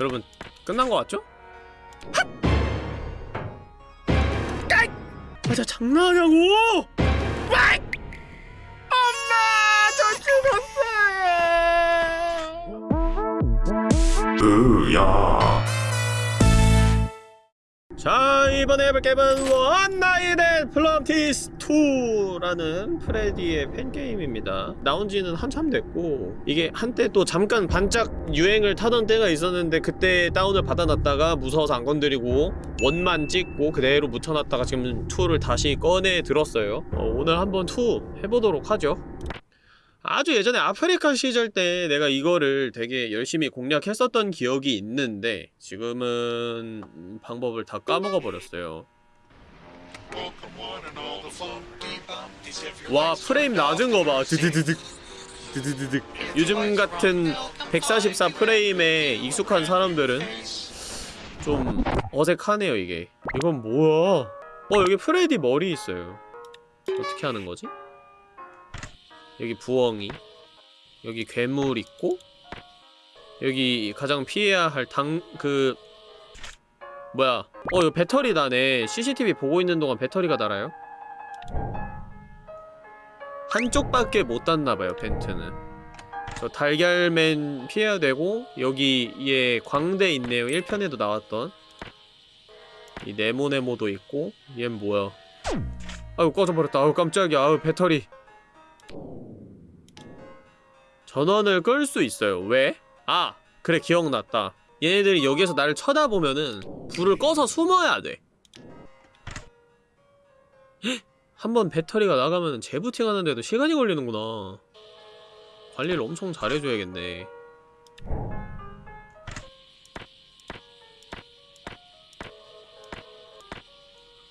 여러분 끝난 거 같죠? 맞아 장난하냐고! 와! 엄마 저 죽었어요. 으야 자 이번에 해볼 게임은 One Night at Flumpty's 2라는 프레디의 fan game입니다 나온지는 한참 됐고 이게 한때 또 잠깐 반짝 유행을 타던 때가 있었는데 그때 다운을 받아놨다가 무서워서 안 건드리고 원만 찍고 그대로 묻혀놨다가 지금 2를 다시 꺼내 들었어요 어, 오늘 한번 2 해보도록 하죠 아주 예전에 아프리카 시절 때 내가 이거를 되게 열심히 공략했었던 기억이 있는데 지금은 방법을 다 까먹어 버렸어요. 와 프레임 낮은 거 봐. 드드드득 드드드득. 요즘 같은 144 프레임에 익숙한 사람들은 좀 어색하네요 이게. 이건 뭐야? 어 여기 프레디 머리 있어요. 어떻게 하는 거지? 여기 부엉이 여기 괴물 있고 여기 가장 피해야 할 당... 그... 뭐야 어 이거 배터리 나네 CCTV 보고 있는 동안 배터리가 달아요? 한쪽밖에 못 닿나봐요 벤트는 저 달걀맨 피해야 되고 여기 얘 광대 있네요 1편에도 나왔던 이 네모네모도 있고 얜 뭐야 아유 꺼져버렸다 아유 깜짝이야 아유 배터리 전원을 끌 수 있어요. 왜? 아! 그래 기억났다. 얘네들이 여기에서 나를 쳐다보면은 불을 꺼서 숨어야 돼. 한번 배터리가 나가면 재부팅 하는데도 시간이 걸리는구나. 관리를 엄청 잘해줘야겠네.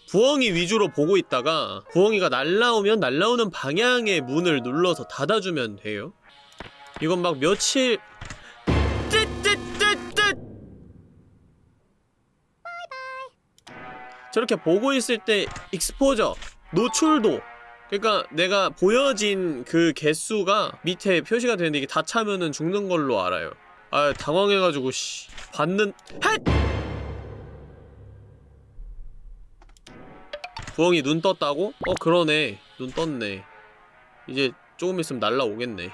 부엉이 위주로 보고 있다가 부엉이가 날라오면 날라오는 방향의 문을 눌러서 닫아주면 돼요. 이건 막 며칠 뜨뜨뜨뜨 저렇게 보고 있을 때 익스포저 노출도. 그러니까 내가 보여진 그 개수가 밑에 표시가 되는데 이게 다 차면은 죽는 걸로 알아요. 아 당황해가지고 씨. 받는 헷! 부엉이 눈 떴다고? 어 그러네. 눈 떴네. 이제 조금 있으면 날라오겠네.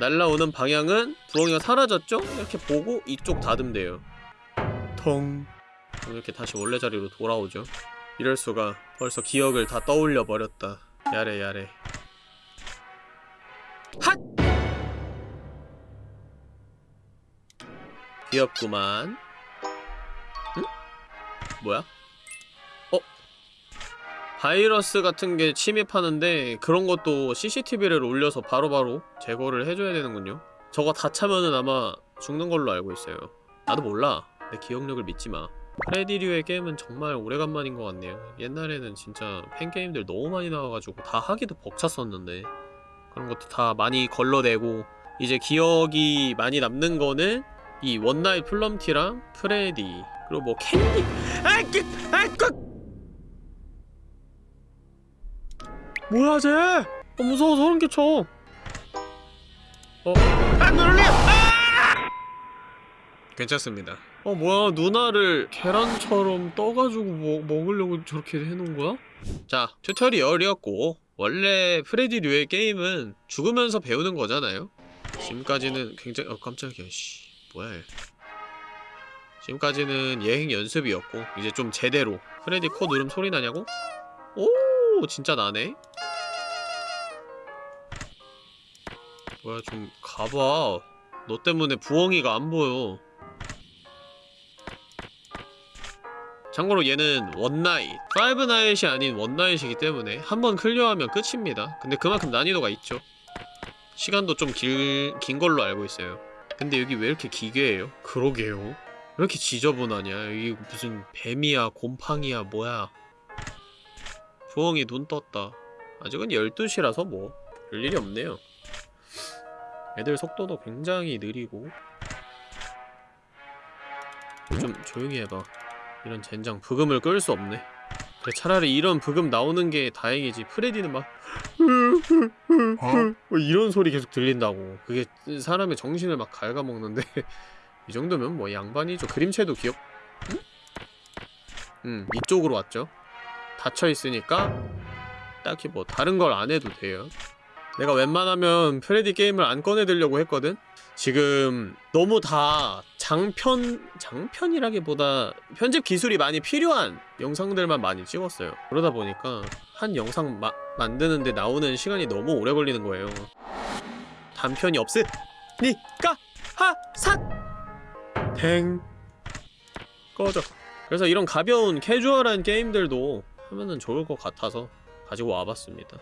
날라오는 방향은 부엉이가 사라졌죠? 이렇게 보고 이쪽 닫으면 돼요. 텅. 이렇게 다시 원래 자리로 돌아오죠 이럴수가 벌써 기억을 다 떠올려 버렸다 야래 야래 핫! 귀엽구만 응? 뭐야? 어? 바이러스 같은 게 침입하는데 그런 것도 CCTV를 올려서 바로바로 제거를 해줘야 되는군요 저거 다 차면은 아마 죽는 걸로 알고 있어요 나도 몰라 내 기억력을 믿지마 프레디류의 게임은 정말 오래간만인 것 같네요 옛날에는 진짜 팬게임들 너무 많이 나와가지고 다 하기도 벅찼었는데 그런 것도 다 많이 걸러내고 이제 기억이 많이 남는 거는 이 One Night Flumpty랑 프레디 그리고 뭐 캔디 아이끼 아이끼 뭐야 쟤? 어, 무서워 소름 끼쳐 어? 아 놀래! 아! 괜찮습니다 어 뭐야 누나를 계란처럼 떠가지고 뭐, 먹으려고 저렇게 해놓은 거야? 자 tutorial이었고 원래 프레디 류의 게임은 죽으면서 배우는 거잖아요. 지금까지는 굉장히 어 깜짝이야 씨. 뭐야 얘. 지금까지는 예행 연습이었고 이제 좀 제대로. 프레디 코 누름 소리 나냐고? 오 진짜 나네. 뭐야 좀 가봐. 너 때문에 부엉이가 안 보여 참고로 얘는 원나잇. 파이브 나잇이 아닌 원나잇이기 때문에 한 번 clear하면 끝입니다. 근데 그만큼 난이도가 있죠. 시간도 좀 길, 긴 걸로 알고 있어요. 근데 여기 왜 이렇게 기괴해요? 그러게요. 왜 이렇게 지저분하냐? 이게 무슨 뱀이야 곰팡이야 뭐야? 부엉이 눈 떴다. 아직은 12시라서 뭐 별일이 없네요. 애들 속도도 굉장히 느리고. 좀 조용히 해봐 이런 젠장 브금을 끌 수 없네. 그래 차라리 이런 브금 나오는 게 다행이지. 프레디는 막뭐 이런 소리 계속 들린다고. 그게 사람의 정신을 막 갉아먹는데. 이 정도면 뭐 양반이죠. 그림체도 귀엽 응? 음 이쪽으로 왔죠. 닫혀있으니까 딱히 뭐 다른 걸 안 해도 돼요 내가 웬만하면 프레디 게임을 안 꺼내들려고 했거든? 지금 너무 다 장편... 장편이라기보다 편집 기술이 많이 필요한 영상들만 많이 찍었어요. 그러다 보니까 한 영상 마, 만드는데 나오는 시간이 너무 오래 걸리는 거예요. 단편이 없으니까 하삿! 탱! 꺼져. 그래서 이런 가벼운 캐주얼한 게임들도 하면은 좋을 것 같아서 가지고 와봤습니다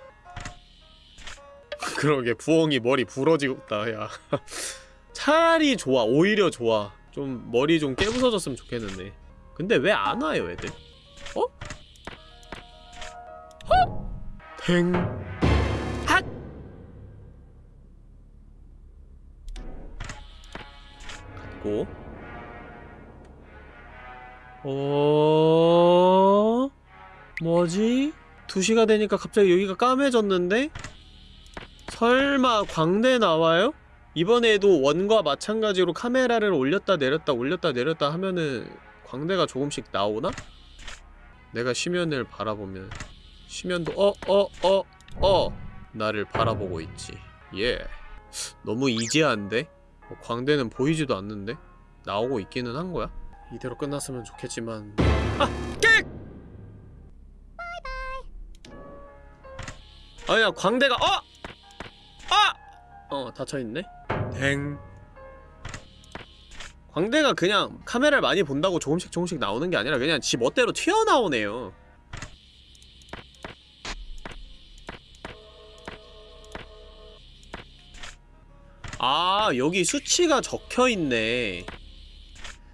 그러게 부엉이 머리 부러지고 있다 야 차라리 좋아 오히려 좋아 좀 머리 좀 깨부서졌으면 좋겠는데 근데 왜 안 와요 애들 어? 어? 탱 핫! 갖고 어... 뭐지? 2시가 되니까 갑자기 여기가 까매졌는데? 설마 광대 나와요? 이번에도 원과 마찬가지로 카메라를 올렸다 내렸다 올렸다 내렸다 하면은 광대가 조금씩 나오나? 내가 시면을 바라보면 시면도 어 어 어 어, 나를 바라보고 있지 예 너무 이지한데? 어, 광대는 보이지도 않는데? 나오고 있기는 한 거야? 이대로 끝났으면 좋겠지만 아! 깨! 아야 광대가 어! 아! 어 닫혀있네. 댕. 광대가 그냥 카메라를 많이 본다고 조금씩 조금씩 나오는 게 아니라 그냥 지 멋대로 튀어나오네요. 아 여기 수치가 적혀있네.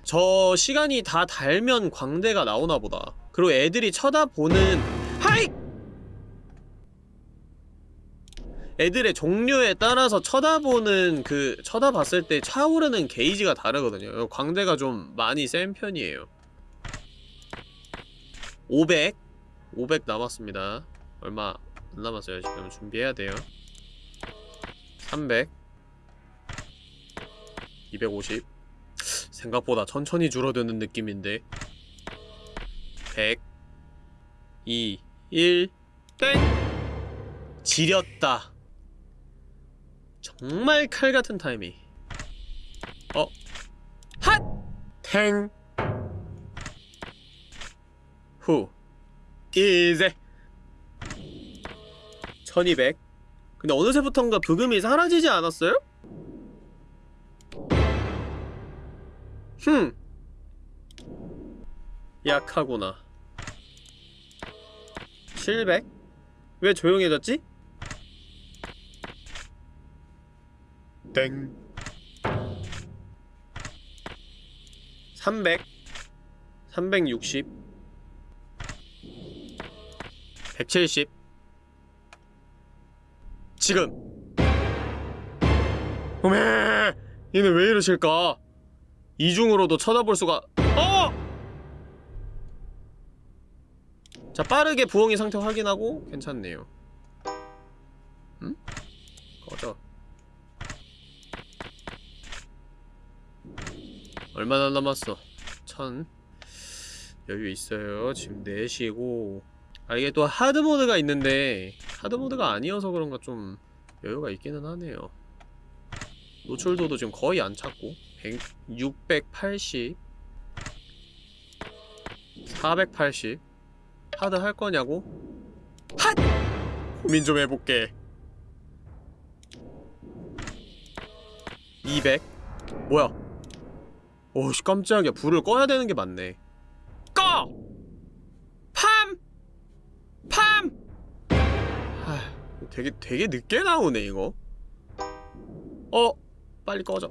저 시간이 다 달면 광대가 나오나보다. 그리고 애들이 쳐다보는 하이! 애들의 종류에 따라서 쳐다보는 그 쳐다봤을 때 차오르는 게이지가 다르거든요. 광대가 좀 많이 센 편이에요. 500 500 남았습니다. 얼마 안 남았어요. 지금 준비해야 돼요. 300 250 생각보다 천천히 줄어드는 느낌인데. 100 2 1 땡! 지렸다 정말 칼같은 타이밍 어? 핫! 탱! 후 이제 1200 근데 어느새부턴가 부금이 사라지지 않았어요? 흠 약하구나 700? 왜 조용해졌지? 땡. 300 360 170 지금. 어메! 얘는 왜 이러실까? 이중으로도 쳐다볼 수가 어! 자 빠르게 부엉이 상태 확인하고 괜찮네요. 응? 꺼져 얼마나 남았어? 천. 여유 있어요. 지금 4시고. 아 이게 또 하드모드가 있는데 하드모드가 아니어서 그런가 좀 여유가 있기는 하네요. 노출도도 지금 거의 안 찾고 100, 680 480 하드 할 거냐고? 핫! 고민 좀 해볼게. 200 뭐야 오씨 깜짝이야 불을 꺼야 되는 게 맞네 꺼! 팜! 팜! 하, 되게 되게 늦게 나오네 이거 어? 빨리 꺼져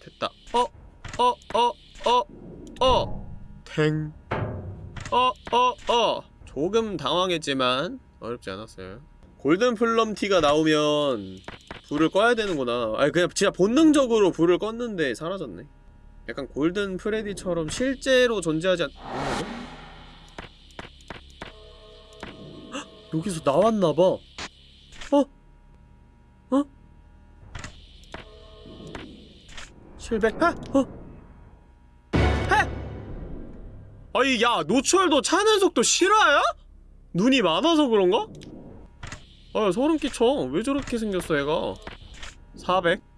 됐다 어? 어? 어? 어? 어? 탱 어? 어? 어? 조금 당황했지만 어렵지 않았어요 골든 플럼 티가 나오면 불을 꺼야 되는구나 아니 그냥 진짜 본능적으로 불을 껐는데 사라졌네 약간 골든 프레디처럼 실제로 존재하지 않... 헉! 여기서 나왔나봐 어? 어? 700 하! 어? 해! 아이 야 노출도 차는 속도 실화야? 눈이 많아서 그런가? 아 소름 끼쳐 왜 저렇게 생겼어 얘가 400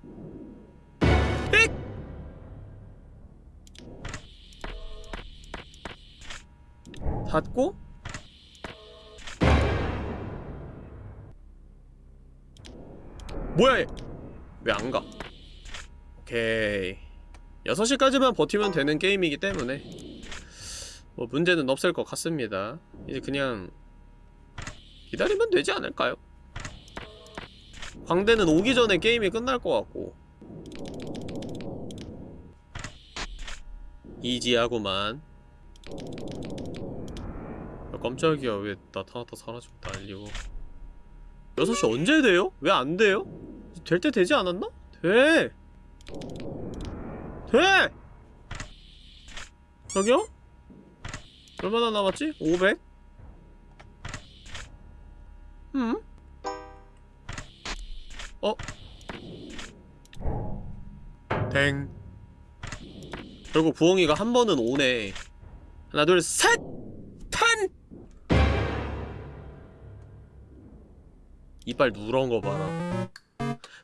닫고 뭐야 얘? 왜 안 가? 오케이. 6시까지만 버티면 되는 게임이기 때문에 뭐 문제는 없을 것 같습니다. 이제 그냥 기다리면 되지 않을까요? 광대는 오기 전에 게임이 끝날 것 같고. 이지하구만. 야, 깜짝이야 왜 나타났다 사라지고 난리고 6시 언제 돼요? 왜 안 돼요? 될 때 되지 않았나? 돼! 돼! 저기요? 얼마나 남았지? 500? 음? 어? 댕 결국 부엉이가 한 번은 오네 하나 둘셋 이빨 누런 거 봐라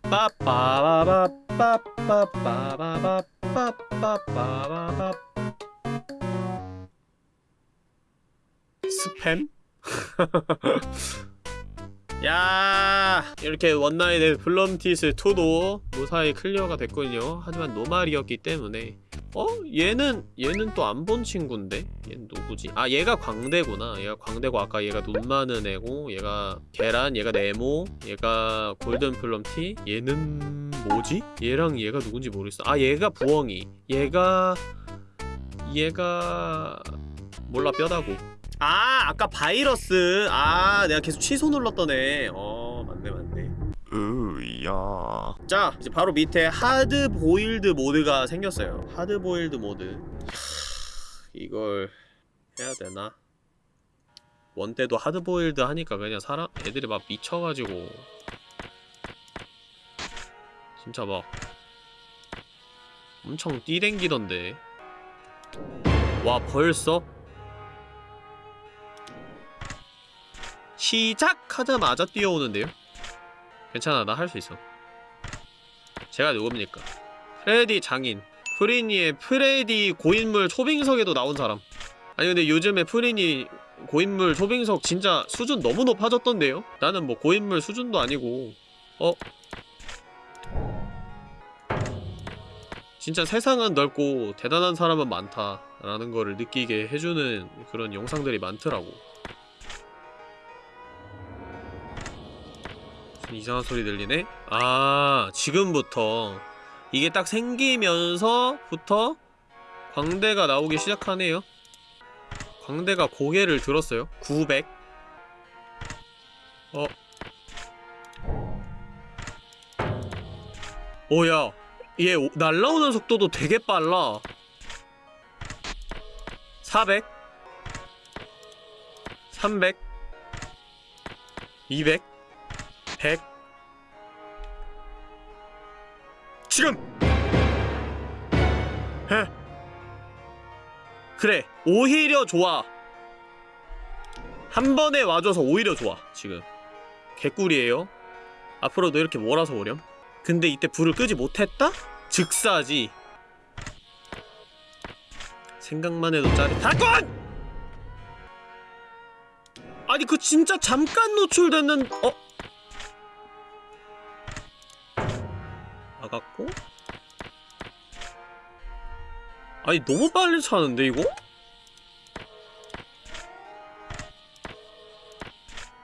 빠빠바바빠빠빠바바빠빠빠바바 스팸? 야 이렇게 One Night at Flumpty's 2도 무사히 clear가 됐군요 하지만 normal이었기 때문에 어? 얘는 얘는 또 안 본 친구인데? 얘는 누구지? 아 얘가 광대구나 얘가 광대고 아까 얘가 눈 많은 애고 얘가 계란 얘가 네모 얘가 Golden Flumpty 얘는 뭐지? 얘랑 얘가 누군지 모르겠어 아 얘가 부엉이 얘가 얘가 몰라 뼈다구 아 아까 바이러스. 아 내가 계속 취소 눌렀던 애어 맞네 맞네. 으야. 자 이제 바로 밑에 하드 보일드 모드가 생겼어요. 하드 보일드 모드. 하... 이걸 해야 되나? 원 때도 하드 보일드 하니까 그냥 사람 애들이 막 미쳐가지고. 진짜 막 엄청 뛰댕기던데. 와 벌써? 시작하자마자 뛰어오는데요? 괜찮아 나 할 수 있어 제가 누굽니까 프레디 장인 프리니의 프레디 고인물 초빙석에도 나온 사람 아니 근데 요즘에 프리니 고인물 초빙석 진짜 수준 너무 높아졌던데요? 나는 뭐 고인물 수준도 아니고 어? 진짜 세상은 넓고 대단한 사람은 많다 라는 거를 느끼게 해주는 그런 영상들이 많더라고 이상한 소리 들리네? 아 지금부터. 이게 딱 생기면서부터 광대가 나오기 시작하네요. 광대가 고개를 들었어요. 900 어? 오야 얘 오, 날라오는 속도도 되게 빨라. 400 300 200 100 지금! 해 그래 오히려 좋아 한 번에 와줘서 오히려 좋아 지금 개꿀이에요 앞으로도 이렇게 몰아서 오렴 근데 이때 불을 끄지 못했다? 즉사지 생각만 해도 짜릿하군! 아니 그 진짜 잠깐 노출되는 어? 나갔고. 아니 너무 빨리 차는데 이거?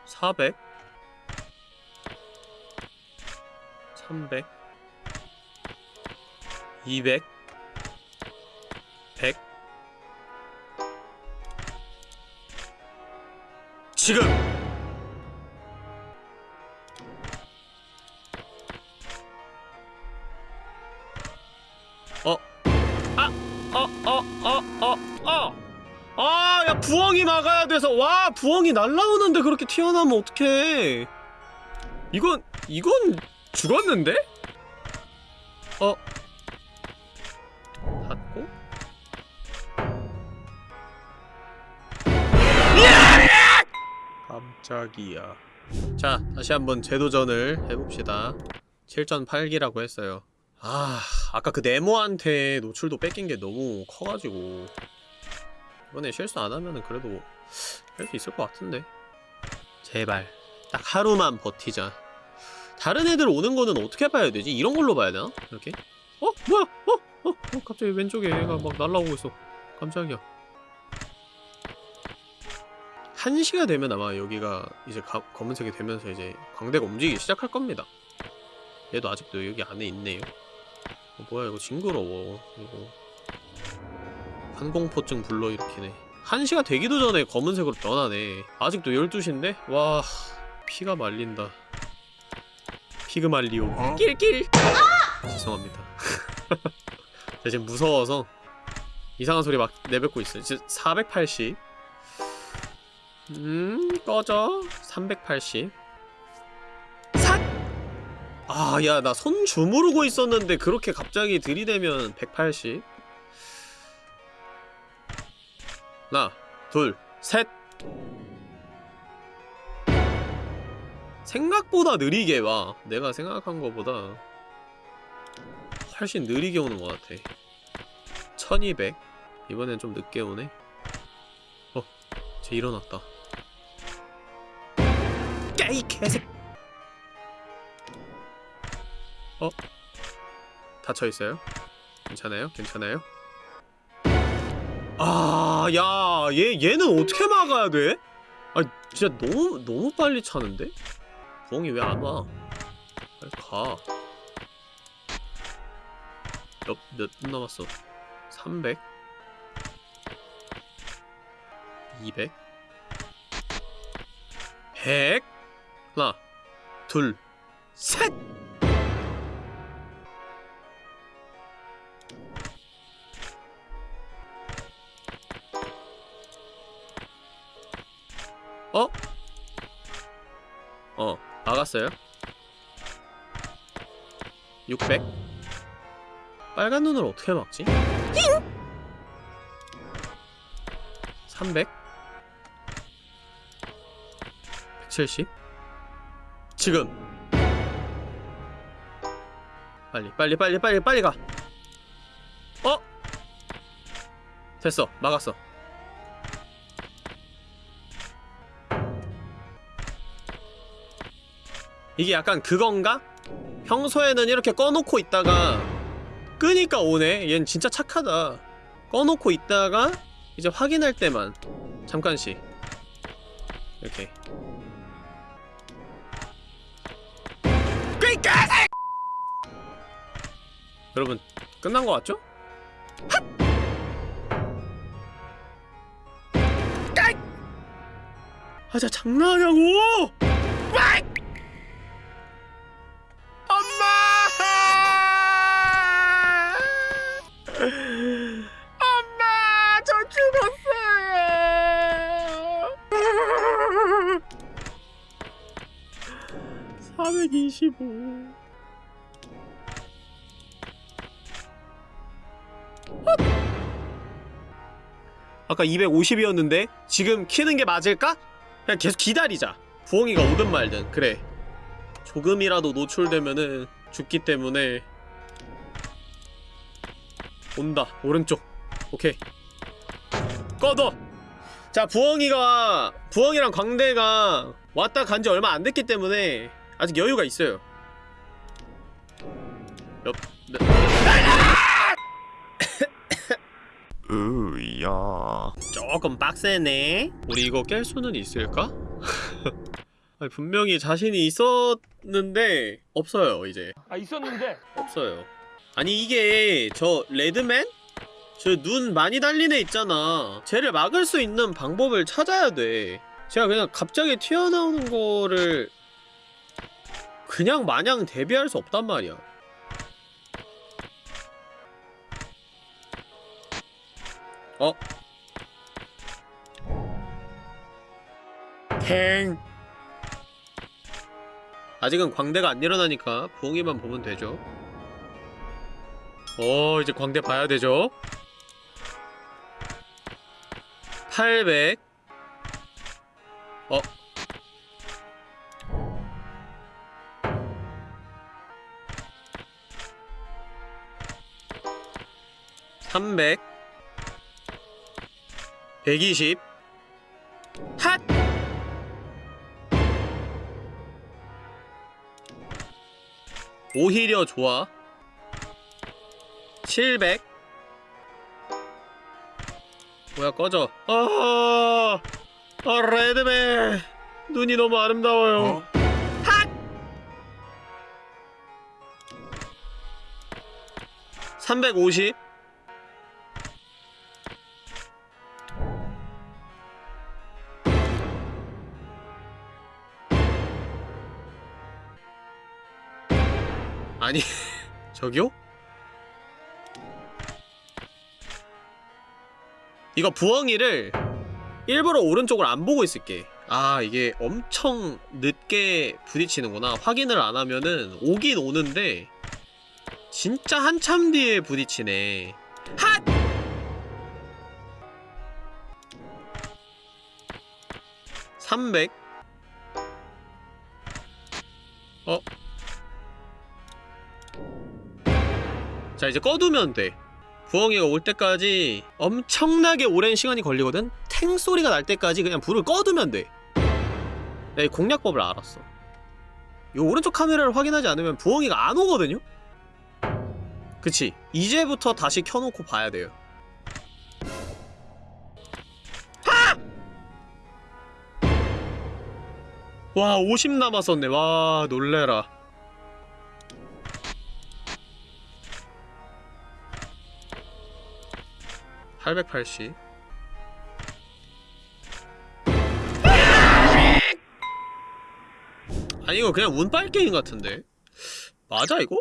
400 300 200 100 지금! 부엉이 날라오는데 그렇게 튀어나오면 어떡해! 이건, 이건 죽었는데? 어? 닫고? 깜짝이야 자, 다시 한번 재도전을 해봅시다 7.8기라고 했어요 아... 아까 그 네모한테 노출도 뺏긴 게 너무 커가지고 이번에 실수 안 하면은 그래도 할 수 있을 것 같은데 제발 딱 하루만 버티자 다른 애들 오는 거는 어떻게 봐야 되지? 이런 걸로 봐야 되나? 이렇게? 어? 뭐야? 어? 어? 어? 갑자기 왼쪽에 얘가 막 날라오고 있어 깜짝이야 1시가 되면 아마 여기가 이제 가, 검은색이 되면서 이제 광대가 움직이기 시작할 겁니다 얘도 아직도 여기 안에 있네요 어, 뭐야 이거 징그러워 이거 환공포증 불러일으키네 1시가 되기도 전에 검은색으로 변하네 아직도 12시인데? 와 피가 말린다 피그말리오 어? 낄낄 죄송합니다 제가 지금 무서워서 이상한 소리 막 내뱉고 있어요 지금 480 음, 꺼져. 380. 삿! 아, 야, 나 손 주무르고 있었는데 그렇게 갑자기 들이대면 180. 하나, 둘, 셋! 생각보다 느리게 와. 내가 생각한 거보다 훨씬 느리게 오는 것 같아. 1200. 이번엔 좀 늦게 오네. 어, 쟤 일어났다. 야이 개새 어? 닫혀있어요? 괜찮아요? 괜찮아요? 아, 야, 얘, 얘는 어떻게 막아야 돼? 아, 진짜 너무, 너무 빨리 차는데? 부엉이 왜 안 와? 빨리 가. 몇, 몇 분 남았어? 300? 200? 100? 하나, 둘, 셋! 어? 어, 막았어요. 600? 빨간 눈을 어떻게 막지? 300? 170? 지금 빨리 빨리 빨리 빨리 빨리 가 어? 됐어 막았어 이게 약간 그건가? 평소에는 이렇게 꺼놓고 있다가 끄니까 오네. 얜 진짜 착하다. 꺼놓고 있다가 이제 확인할 때만. 잠깐씩 이렇게. 그니까! 여러분 끝난 거 같죠? 아자 장난하냐고! 425 아까 250이었는데 지금 키는 게 맞을까? 그냥 계속 기다리자. 부엉이가 오든 말든. 그래. 조금이라도 노출되면은 죽기 때문에. 온다. 오른쪽. 오케이. 꺼둬! 자 부엉이가 부엉이랑 광대가 왔다 간 지 얼마 안 됐기 때문에 아직 여유가 있어요 몇, 몇, 으야. 조금 빡세네. 우리 이거 깰 수는 있을까? 아니, 분명히 자신이 있었는데 없어요 이제. 아 있었는데? 없어요. 아니 이게 저 레드맨? 저 눈 많이 달린 애 있잖아. 쟤를 막을 수 있는 방법을 찾아야 돼. 제가 그냥 갑자기 튀어나오는 거를 그냥 마냥 대비할 수 없단 말이야 어? 캥 아직은 광대가 안 일어나니까 부엉이만 보면 되죠. 어 이제 광대 봐야 되죠? 800 어? 300 120 핫! 오히려 좋아. 700 뭐야 꺼져. 아, 아 레드맨! 눈이 너무 아름다워요. 핫! 350 아니 저기요? 이거 부엉이를 일부러 오른쪽을 안 보고 있을게 아 이게 엄청 늦게 부딪히는구나 확인을 안 하면은 오긴 오는데 진짜 한참 뒤에 부딪히네 핫! (300) 어? 자 이제 꺼두면 돼 부엉이가 올 때까지 엄청나게 오랜 시간이 걸리거든? 탱 소리가 날 때까지 그냥 불을 꺼두면 돼 내가 이 공략법을 알았어 이 오른쪽 카메라를 확인하지 않으면 부엉이가 안 오거든요? 그치 이제부터 다시 켜놓고 봐야 돼요 하! 와, 50 남았었네. 와, 놀래라. (880) 아니 이거 그냥 운빨 게임 같은데 맞아 이거?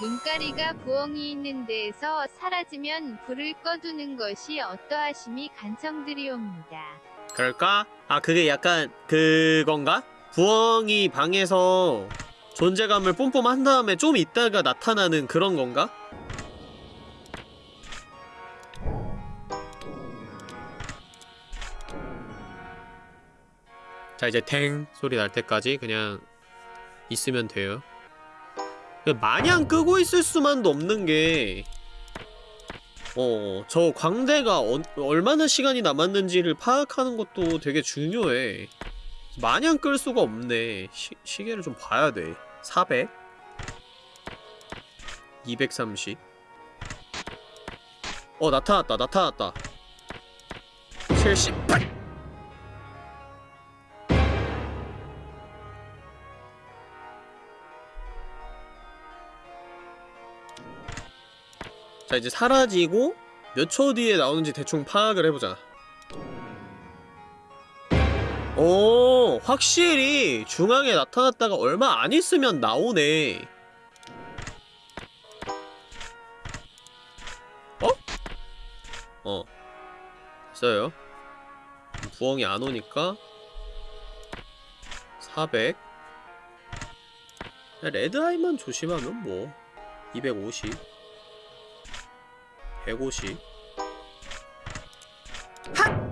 눈가리가 부엉이 있는 데에서 사라지면 불을 꺼두는 것이 어떠하심이 간청드리옵니다. 그럴까? 아 그게 약간 그건가? 부엉이 방에서 존재감을 뿜뿜한 다음에 좀 있다가 나타나는 그런 건가? 자 이제 탱 소리 날 때까지 그냥 있으면 돼요 마냥 끄고 있을 수만도 없는 게 어, 저 광대가 어, 얼마나 시간이 남았는지를 파악하는 것도 되게 중요해. 마냥 끌 수가 없네. 시, 시계를 좀 봐야 돼. 400 230 어, 나타났다, 나타났다. 78 자 이제 사라지고 몇 초 뒤에 나오는지 대충 파악을 해보자. 오 확실히 중앙에 나타났다가 얼마 안 있으면 나오네. 어? 어. 됐어요. 부엉이 안 오니까 400 레드아이만 조심하면 뭐. 250 150 핫!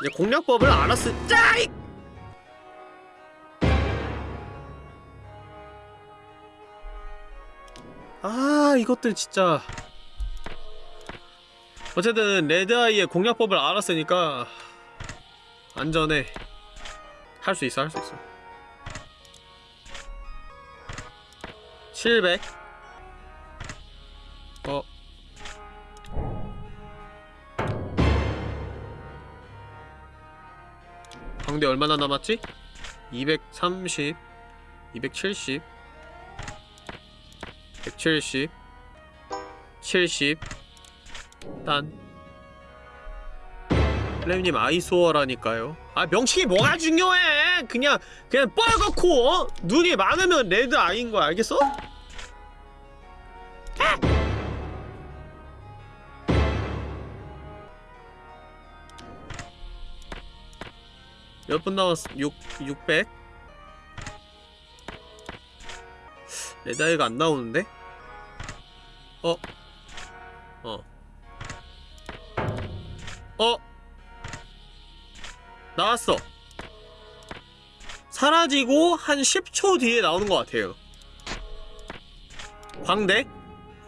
이제 공략법을 알았을 짜익! 아 이것들 진짜. 어쨌든 레드아이의 공략법을 알았으니까 안전해. 할 수 있어 할 수 있어 700 어. 광대 얼마나 남았지? 230 270 170 70 딴 플레임님 아이소어라니까요 아 명칭이 뭐가 중요해 그냥 그냥 뻘겋고 어? 눈이 많으면 레드 아이인 거야 알겠어? 몇 분 남았어? 6, 600? 레다이가 안 나오는데? 어? 어. 어? 나왔어. 사라지고 한 10초 뒤에 나오는 것 같아요. 광대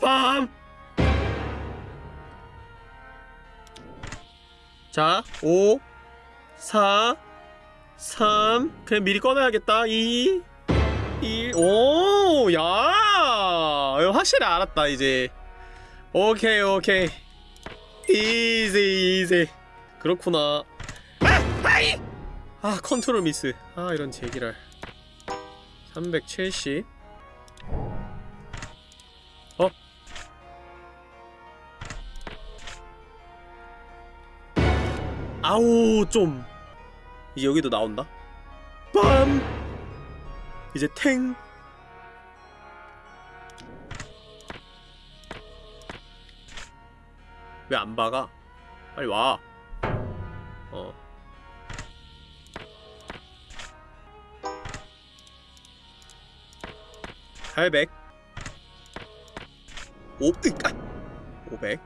빰! 자, 5 4 3 그냥 미리 꺼내야겠다 2 1 오! 야! 확실히 알았다 이제 오케이 오케이 easy easy 그렇구나 아! 아 컨트롤 미스 아 이런 제기랄 370 어? 아우 좀 이제 여기도 나온다 빰 이제 탱 왜 안 박아? 빨리 와. 어. 오, 으, 아! 오백.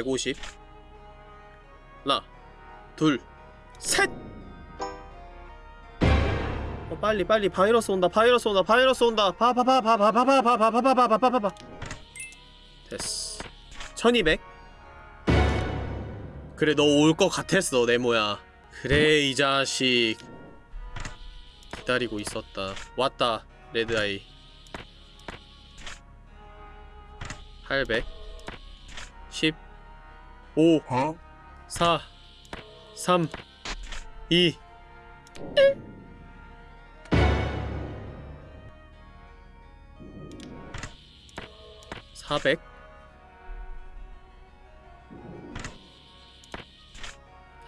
사백이십. 백오십. 하나, 둘, 셋! 어, 빨리 빨리 바이러스 온다 바이러스 온다 바이러스 온다 바바바바바바바바바바바바바바바 됐어 1200 그래 너 올 것 같았어 네모야 그래 이 자식 기다리고 있었다 왔다 레드아이 800 10 5 4 3 2 400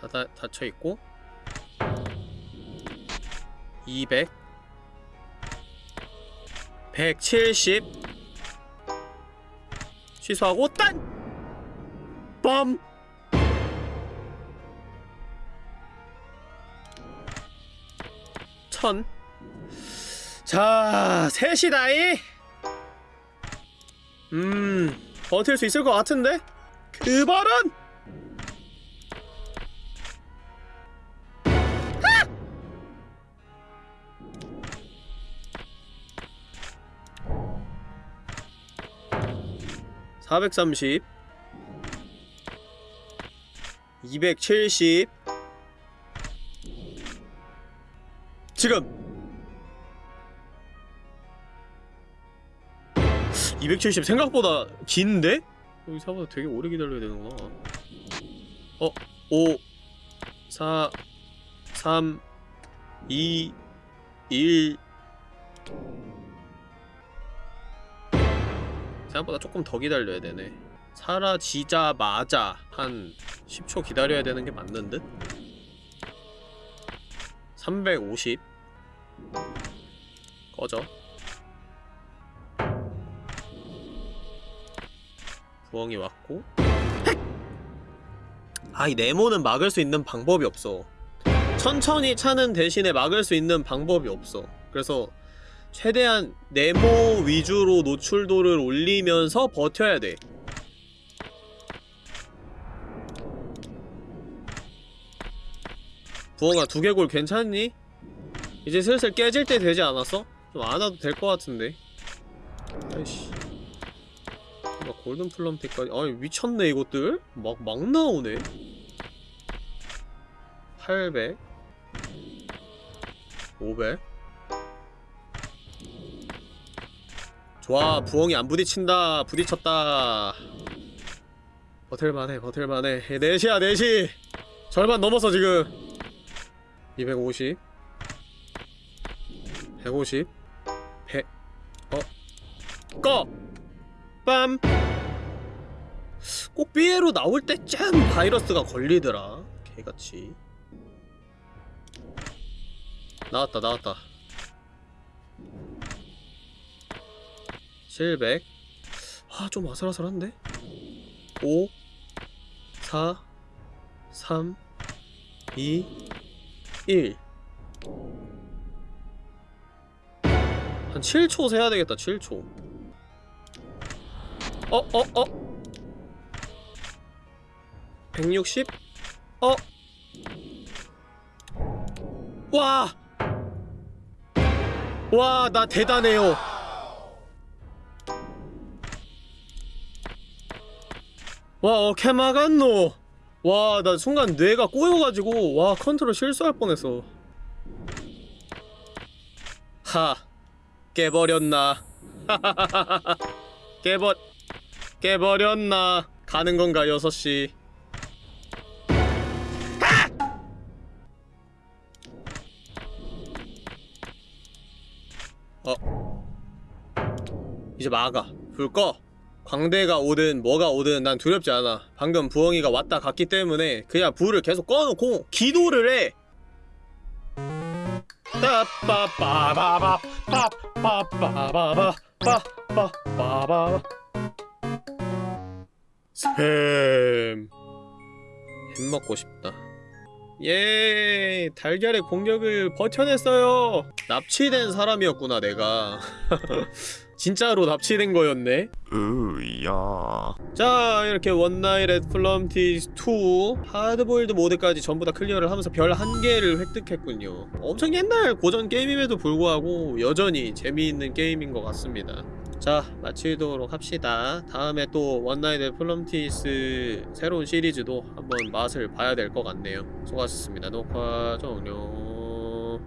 닫아, 닫혀있고. 200 170 취소하고 딴! 빰! 천 자, 셋이다이 음, 버틸 수 있을 것 같은데? 그 발은! (430) (270) 지금 270 생각보다 긴데? 여기 생각보다 되게 오래 기다려야 되는구나 어? 5 4 3 2 1 생각보다 조금 더 기다려야 되네 사라지자마자 한 10초 기다려야 되는 게 맞는 듯? 350 꺼져. 부엉이 왔고. 아 이 네모는 막을 수 있는 방법이 없어. 천천히 차는 대신에 막을 수 있는 방법이 없어. 그래서 최대한 네모 위주로 노출도를 올리면서 버텨야 돼 부엉아 두개골 괜찮니? 이제 슬슬 깨질 때 되지 않았어? 좀 안 와도 될 것 같은데. 아이씨. 막 골든 플럼테까지. 아니 미쳤네 이것들. 막 막 나오네. 800 500 좋아 부엉이 안 부딪힌다. 부딪혔다. 버틸만해 버틸만해. 4시야 4시. 절반 넘었어 지금 250 150 100 어? 꺼! 빰! 꼭 삐에로 나올 때쯤 바이러스가 걸리더라 개같이 나왔다 나왔다 700 아, 좀 아슬아슬한데? 5 4 3 2 1 한 7초 세야 되겠다 7초 어? 어? 어? 160? 어? 와! 와, 나 대단해요. 와, 어케 막았노. 와, 나 순간 뇌가 꼬여가지고 와 컨트롤 실수할 뻔했어. 하, 깨버렸나? 깨버 깨버렸나? 가는 건가 6시? 어. 이제 막아. 불 꺼. 광대가 오든 뭐가 오든 난 두렵지 않아. 방금 부엉이가 왔다 갔기 때문에 그냥 불을 계속 꺼놓고 기도를 해. 스팸 햄 먹고 싶다. 예, 달걀의 공격을 버텨냈어요. 납치된 사람이었구나, 내가. 진짜로 납치된 거였네. 으야 자, 이렇게 One Night at Flumpty's 2 하드보일드 모드까지 전부 다 클리어를 하면서 별 한 개를 획득했군요. 엄청 옛날 고전 게임임에도 불구하고 여전히 재미있는 게임인 것 같습니다. 자, 마치도록 합시다. 다음에 또 One Night at Flumpty's 새로운 시리즈도 한번 맛을 봐야 될 것 같네요. 수고하셨습니다. 녹화 종료.